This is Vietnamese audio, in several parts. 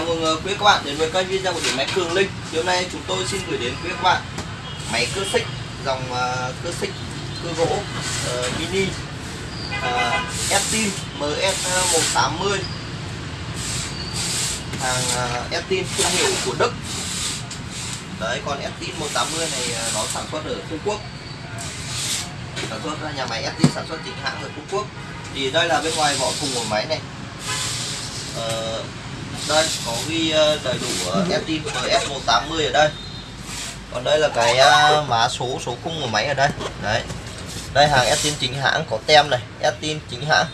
Chào mừng ờ, quý các bạn đến với kênh video của điện máy Cường Linh. Thì hôm nay chúng tôi xin gửi đến quý các bạn máy cưa xích dòng ờ, cưa xích cưa gỗ uh, mini uh, Estin MS180 hàng uh, Estin thương hiệu của Đức. Đấy còn Estin 180 này nó sản xuất ở Trung Quốc. Sản xuất ra nhà máy Estin sản xuất chính hãng ở Trung Quốc. Thì đây là bên ngoài vỏ thùng của máy này. uh, đây có ghi ờ, đầy đủ ờ, FT MS180 ở đây. Còn đây là cái ờ, mã số số khung của máy ở đây. Đấy. Đây hàng Estin chính hãng có tem này Estin chính hãng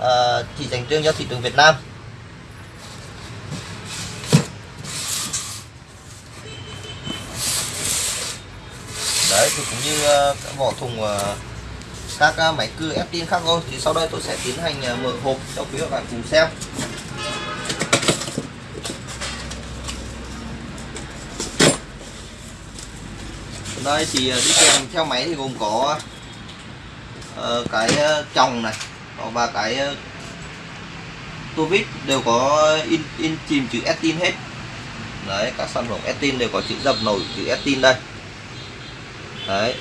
à, chỉ dành riêng cho thị trường Việt Nam. Đấy thì cũng như cái vỏ thùng các máy cưa Estin khác thôi. Thì sau đây tôi sẽ tiến hành mở hộp cho quý các bạn cùng xem. Đây thì ờ, đi kèm theo máy thì gồm có uh, cái ờ, chồng này và cái uh, tua vít đều có in in chìm chữ Estin hết. Đấy các sản phẩm Estin đều có chữ dập nổi chữ Estin đây. Đấy.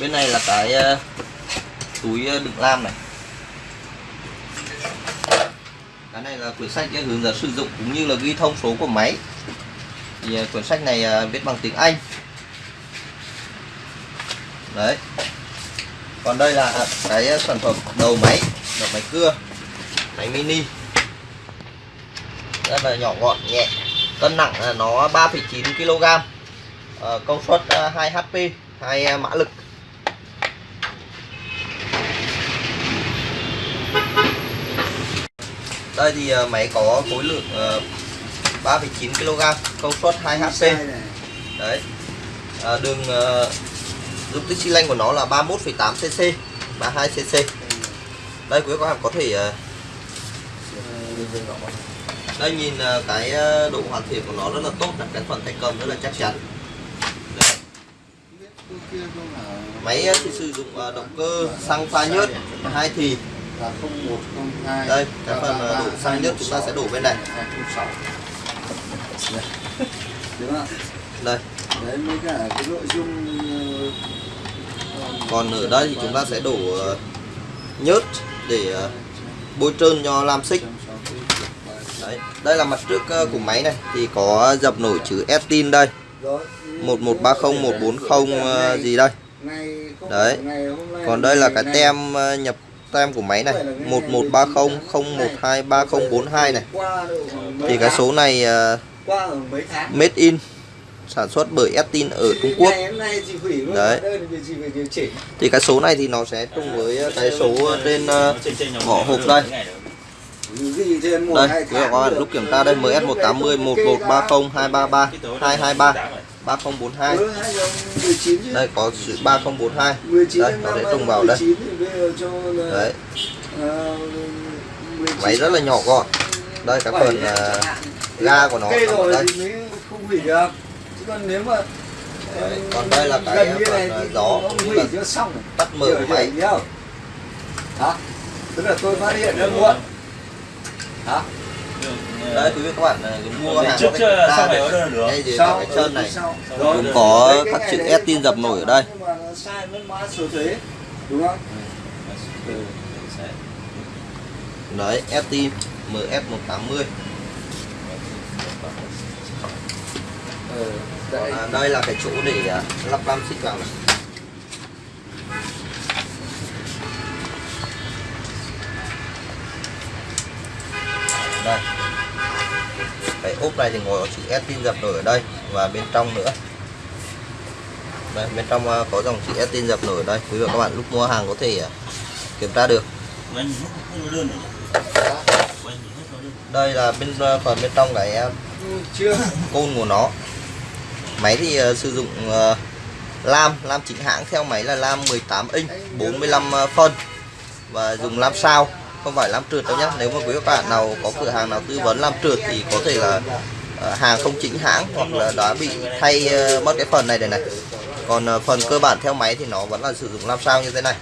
Bên này là cái uh, túi đựng lam này. Cái này là quyển sách hướng dẫn sử dụng cũng như là ghi thông số của máy. Thì à, quyển sách này à, viết bằng tiếng Anh. Đấy. Còn đây là à, cái sản phẩm đầu máy đầu máy cưa máy mini. Rất là nhỏ gọn nhẹ. Cân nặng là nó 3,9 kg ờ, công suất 2 HP 2 mã lực. Đây thì ờ, máy có khối lượng ờ, 3,9 kg công suất 2 HP đấy. À, đường dung tích xi lanh của nó là 31,8 cc 32 cc đây quý các bạn có thể ờ, đây nhìn ờ, cái ờ, độ hoàn thiện của nó rất là tốt cái phần tay cầm rất là chắc chắn. Đấy. máy ờ, thì sử dụng ờ, động cơ xăng pha nhớt hai thì là 0102 đây cái phần đổ xăng nhớt chúng ta sẽ đổ bên này. 206 đúng không đây. Đấy mới cả cái nội dung ờ, còn ở đây thì chúng ta sẽ đổ ờ, nhớt để ờ, bôi trơn cho lam xích. Đấy đây là mặt trước của máy này. Thì có dập nổi chữ Estin đây. Rồi 1130 140 ờ, gì đây. Đấy. còn đây là cái tem nhập tem của máy này 1130 012 3042 này. Thì cái số này uh, made in sản xuất bởi Estin ở Trung Quốc. Đấy. thì cái số này thì nó sẽ trùng với cái số trên ờ, vỏ hộp đây. Đây các bạn lúc kiểm tra đây MS 180 1130 233 223 3042 Ừ, 2019 chứ. đây có chữ 3042 19 đây nó sẽ trùng vào đây. 19 thì bây giờ cho là, đấy. 19 máy rất là nhỏ gọn. Đây cái phần ờ, ga của nó ở đây. thì mới không hủy được. Chứ còn nếu mà Đấy, còn đây là cái như phần, này gió cũng là tắt mở của máy. hả? Tức là tôi phát hiện ra muộn. Hả đây quý vị các bạn ờ, mua hàng trước đây, phải order được. Sau, chân này. Sau. cũng có đấy, các chữ đấy, Estin dập nổi ở đây. Nhưng mà nó sai mất mã số thuế đúng không? Đấy Estin MS 180 ừ, đấy. à, đây là cái chỗ để à, lắp lam xích vào này. Đây ốp này thì ngồi có chữ Estin dập nổi ở đây và bên trong nữa. Đây bên trong à, có dòng chữ Estin dập nổi ở đây. Quý vị và các bạn lúc mua hàng có thể à, kiểm tra được. Đây là bên à, phần bên trong cái chưa. côn của nó. Máy thì sử dụng lam. Lam chính hãng theo máy là lam 18 inch 45 ờ, phân. Và dùng lam sao không phải lam trượt đâu nhé nếu mà quý các bạn nào có cửa hàng nào tư vấn lam trượt thì có thể là ờ, hàng không chính hãng hoặc là đã bị thay ờ, mất cái phần này đây này còn ờ, phần cơ bản theo máy thì nó vẫn là sử dụng làm sao như thế này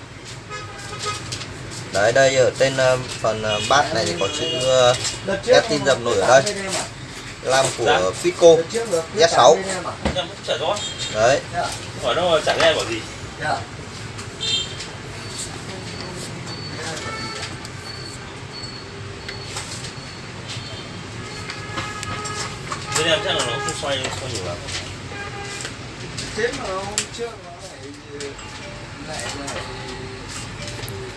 đấy đây ở trên phần bát này thì có chữ Ép tin dập nổi ở đây. à? lam Dạ. của Fico Đợt trước nó cứ Z6. bán bên em à? em cũng chả rõ đấy Dạ, hỏi nó chả nghe bảo gì bên em chắc là nó không xoay xoay nhiều lắm Thế mà hôm trước nó lại lại lại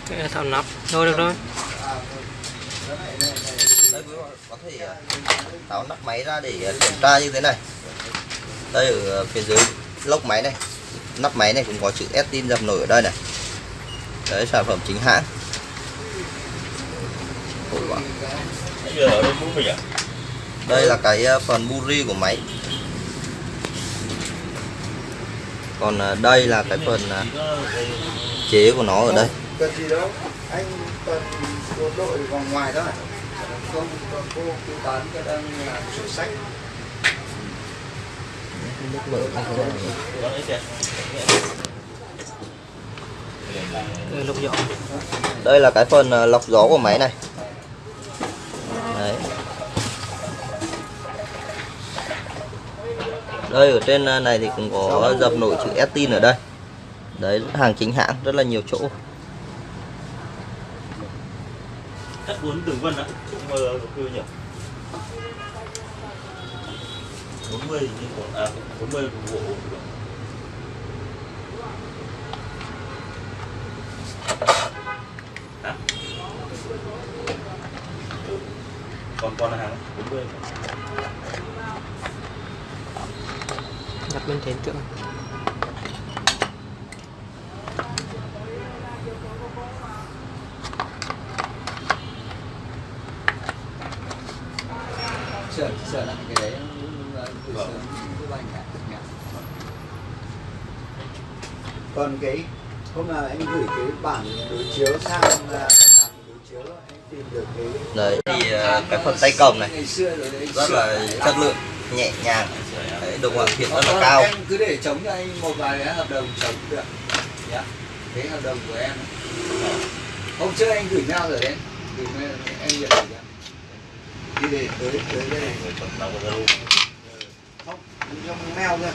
Cái thao nắp. Thôi được rồi. À, nó đây quý bạn có thể ờ, tháo nắp máy ra để kiểm tra như thế này. Đây ở phía dưới lốc máy này. Nắp máy này cũng có chữ Estin dập nổi ở đây này. Đấy sản phẩm chính hãng. Ôi wow. bây giờ ở đây mũi mình à đây là cái ờ, phần buri của máy. Còn ờ, đây là cái phần ờ, chế của nó ở đây. Cần gì đâu. Anh cần bộ đội vòng ngoài thôi. Không còn cô cứ bán cái đang làm sổ sách. Có đấy kìa Cái lục giỏ đây là cái phần lọc gió của máy này đây, ở trên à, này thì cũng có dập nổi chữ Estin ở đây. Đấy, hàng chính hãng, rất là nhiều chỗ. Cắt uốn từng vân á nhưng kêu nhỉ? 40 thì còn à 40 bộ. Còn còn là hàng 40 đặt bên trên tượng sửa sửa lại cái đấy từ Vâng. nhỉ. còn cái hôm nào anh gửi cái bản đối chiếu sang là làm đối chiếu anh tìm được cái đấy thì ờ, cái phần tay cầm này. rất là chất lượng nhẹ nhàng đấy, độ hoàn thiện rất là Ờ, cao. em cứ để chống cho anh một vài cái hợp đồng chống được. Dạ cái hợp đồng của em. Hôm trước anh gửi nhau rồi đấy. Gửi mail, em nhận rồi đi để tới tới đây. Không trong mail thôi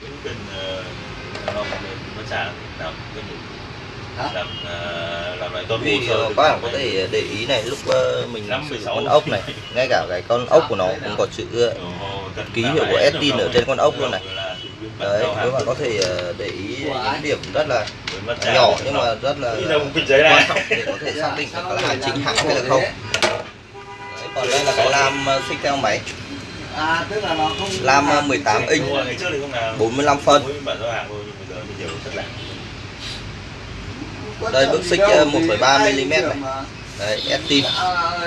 cũng cần ờ, làm nó trả làm cái gì Hả? Làm làm lại vì hồ sơ ờ, các bạn có cái- thể để ý này lúc ờ, mình Năm sử dụng con ốc này ngay cả cái con ốc của nó cũng có chữ ờ, ký hiệu của Estin ở trên con ốc luôn này. đấy các bạn có thể để ý những điểm rất là nhỏ nhưng mà rất là quan này. trọng để có thể xác định có hàng chính hãng hay là không. đấy, còn đây là cái lam xích theo máy. À tức là nó không Lam, ờ, làm 18 cái- inch. Đúng rồi, ngày trước thì không làm. 45 phân mỗi bản giao hàng thôi nhưng bây giờ thì nhiều chất lẻ Có Đây, gì xích, đâu, ờ, vì 1,3 ai mm này. đấy Estin À,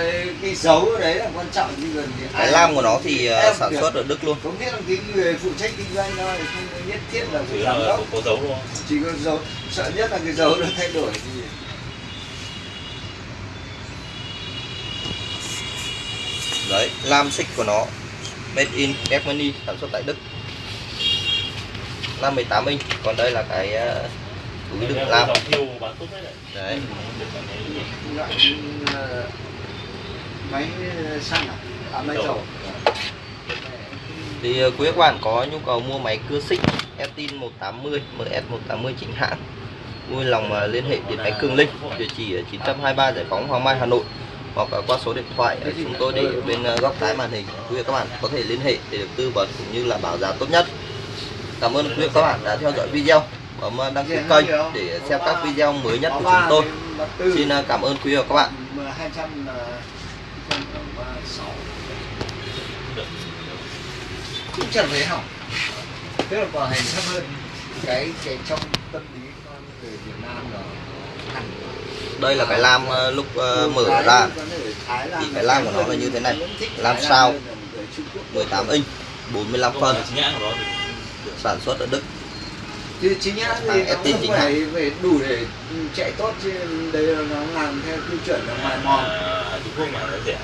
cái dấu đấy là quan trọng gần cái lam của nó thì ờ, Em sản xuất ở Đức luôn. Có nghĩa là cái người phụ trách kinh doanh thôi không nhất thiết là chỉ phải là giám có, đốc. có dấu luôn chỉ có dấu sợ nhất là cái dấu nó thay đổi. Thì đấy lam xích của nó. Made in Germany sản xuất tại Đức. Lam 18 inch. Còn đây là cái ờ, túi đựng lam đấy đấy. Loại ờ, máy xăng à? À máy Dầu. thì ờ, quý các bạn có nhu cầu mua máy cưa xích Estin 180 MS 180 chính hãng vui lòng ờ, liên hệ điện máy Cường Linh địa chỉ ở 923 Giải phóng Hoàng Mai Hà Nội hoặc qua số điện thoại ờ, chúng tôi để ở bên ờ, góc trái màn hình. Quý vị các bạn có thể liên hệ để được tư vấn cũng như là bảo giá tốt nhất. Cảm ơn quý vị các bạn đã theo dõi video bấm ờ, đăng ký kênh để xem các video mới nhất của chúng tôi. Xin ờ, cảm ơn quý vị và các bạn. Cũng chẳng thấy hỏng tức là bảo hành thấp hơn cái cái trong tâm lý con người Việt Nam là hẳn. Đây là cái lam ờ, lúc ờ, mở ra. thì cái lam của nó là như thế này. Lam sao? 18 inch 45 phân. Sản xuất ở Đức chứ chính nhá thì nó cũng phải phải đủ để chạy tốt chứ đây là nó làm theo tiêu chuẩn là mài mòn. À, Trung Quốc mà nó rẻ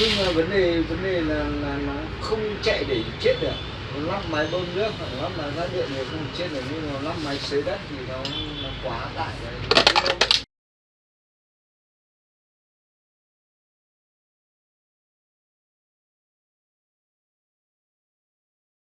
nhưng mà vấn đề vấn đề là là nó không chạy để chết được. Lắp máy bơm nước hoặc lắp máy phát điện thì không chết được nhưng mà lắp máy xới đất thì nó nó quá tải rồi